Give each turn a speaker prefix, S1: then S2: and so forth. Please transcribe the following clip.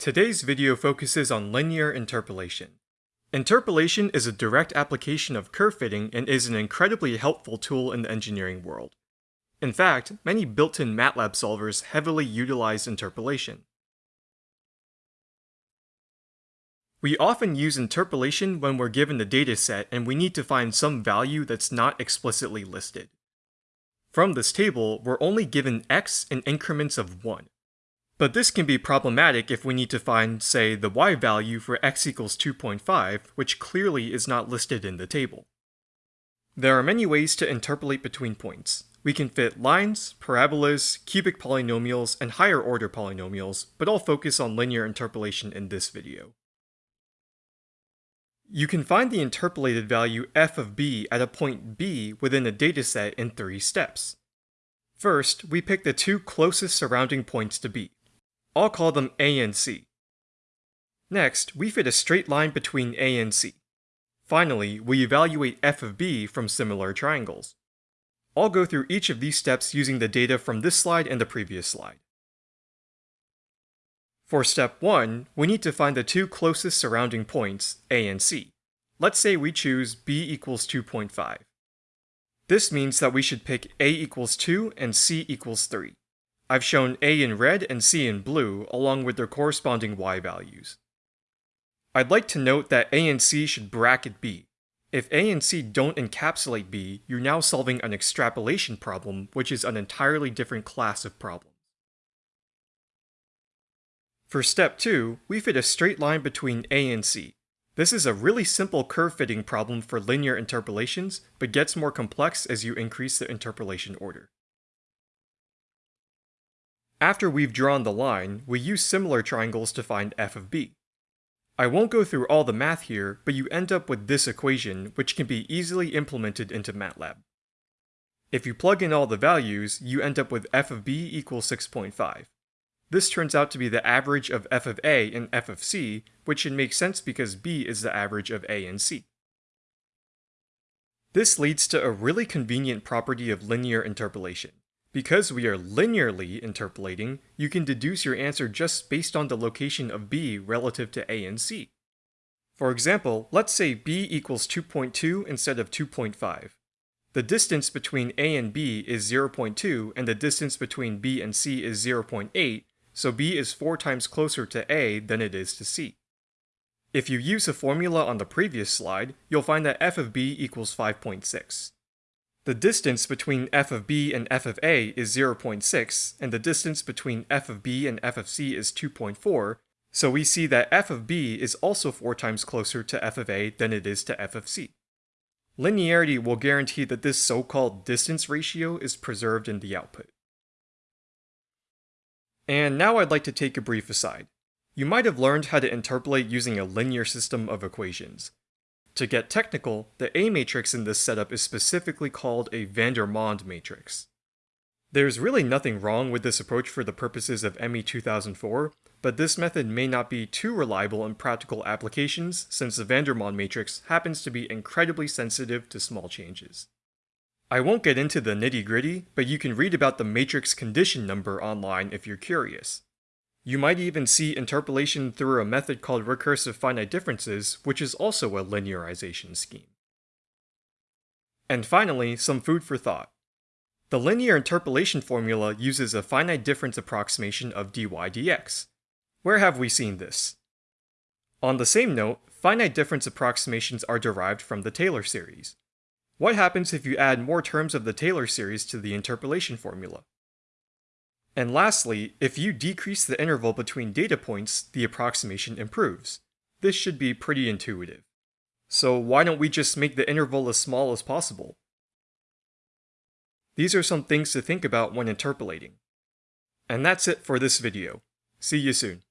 S1: Today's video focuses on linear interpolation. Interpolation is a direct application of curve fitting and is an incredibly helpful tool in the engineering world. In fact, many built-in MATLAB solvers heavily utilize interpolation. We often use interpolation when we're given the dataset and we need to find some value that's not explicitly listed. From this table, we're only given x in increments of 1. But this can be problematic if we need to find, say, the y value for x equals 2.5, which clearly is not listed in the table. There are many ways to interpolate between points. We can fit lines, parabolas, cubic polynomials, and higher order polynomials, but I'll focus on linear interpolation in this video. You can find the interpolated value f of b at a point b within a dataset in three steps. First, we pick the two closest surrounding points to b. I'll call them a and c. Next, we fit a straight line between a and c. Finally, we evaluate f of b from similar triangles. I'll go through each of these steps using the data from this slide and the previous slide. For step 1, we need to find the two closest surrounding points, A and C. Let's say we choose b equals 2.5. This means that we should pick a equals 2 and c equals 3. I've shown a in red and c in blue, along with their corresponding y values. I'd like to note that a and c should bracket b. If a and c don't encapsulate b, you're now solving an extrapolation problem, which is an entirely different class of problem. For step 2, we fit a straight line between A and C. This is a really simple curve fitting problem for linear interpolations, but gets more complex as you increase the interpolation order. After we've drawn the line, we use similar triangles to find f of b. I won't go through all the math here, but you end up with this equation, which can be easily implemented into MATLAB. If you plug in all the values, you end up with f of b equals 6.5. This turns out to be the average of f of a and f of c, which should make sense because b is the average of a and c. This leads to a really convenient property of linear interpolation. Because we are linearly interpolating, you can deduce your answer just based on the location of b relative to a and c. For example, let's say b equals 2.2 instead of 2.5. The distance between a and b is 0.2 and the distance between b and c is 0.8, so B is 4 times closer to A than it is to C. If you use the formula on the previous slide, you'll find that f of b equals 5.6. The distance between f of b and f of a is 0.6, and the distance between f of b and f of c is 2.4, so we see that f of b is also 4 times closer to f of a than it is to f of c. Linearity will guarantee that this so-called distance ratio is preserved in the output. And now I'd like to take a brief aside. You might have learned how to interpolate using a linear system of equations. To get technical, the A matrix in this setup is specifically called a Vandermonde matrix. There's really nothing wrong with this approach for the purposes of ME 2004, but this method may not be too reliable in practical applications since the Vandermonde matrix happens to be incredibly sensitive to small changes. I won't get into the nitty gritty, but you can read about the matrix condition number online if you're curious. You might even see interpolation through a method called recursive finite differences, which is also a linearization scheme. And finally, some food for thought. The linear interpolation formula uses a finite difference approximation of dy dx. Where have we seen this? On the same note, finite difference approximations are derived from the Taylor series. What happens if you add more terms of the Taylor series to the interpolation formula? And lastly, if you decrease the interval between data points, the approximation improves. This should be pretty intuitive. So why don't we just make the interval as small as possible? These are some things to think about when interpolating. And that's it for this video. See you soon.